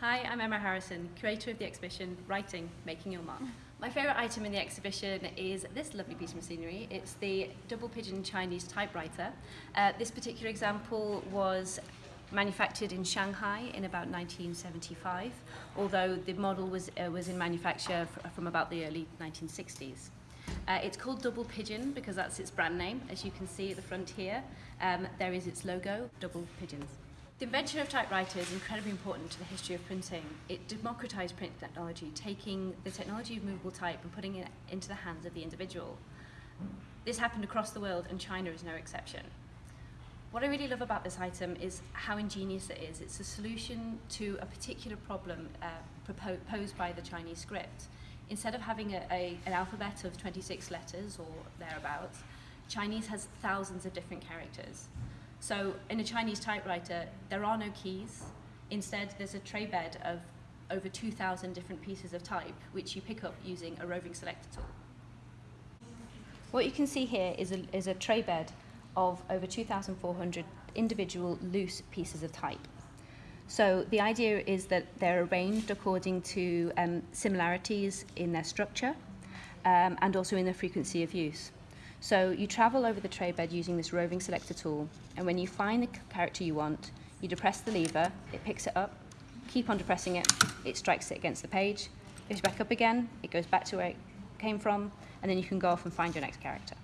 Hi, I'm Emma Harrison, curator of the exhibition Writing, Making Your Mark. My favourite item in the exhibition is this lovely piece of machinery. It's the double pigeon Chinese typewriter. Uh, this particular example was manufactured in Shanghai in about 1975, although the model was, uh, was in manufacture from about the early 1960s. Uh, it's called Double Pigeon because that's its brand name. As you can see at the front here, um, there is its logo, Double Pigeons. The invention of typewriter is incredibly important to the history of printing. It democratized print technology, taking the technology of movable type and putting it into the hands of the individual. This happened across the world and China is no exception. What I really love about this item is how ingenious it is. It's a solution to a particular problem uh, proposed by the Chinese script. Instead of having a, a, an alphabet of 26 letters or thereabouts, Chinese has thousands of different characters. So in a Chinese typewriter, there are no keys. Instead, there's a tray bed of over 2,000 different pieces of type, which you pick up using a roving selector tool. What you can see here is a, is a tray bed of over 2,400 individual loose pieces of type. So the idea is that they're arranged according to um, similarities in their structure um, and also in their frequency of use. So you travel over the tray bed using this roving selector tool, and when you find the character you want, you depress the lever, it picks it up, keep on depressing it, it strikes it against the page, goes back up again, it goes back to where it came from, and then you can go off and find your next character.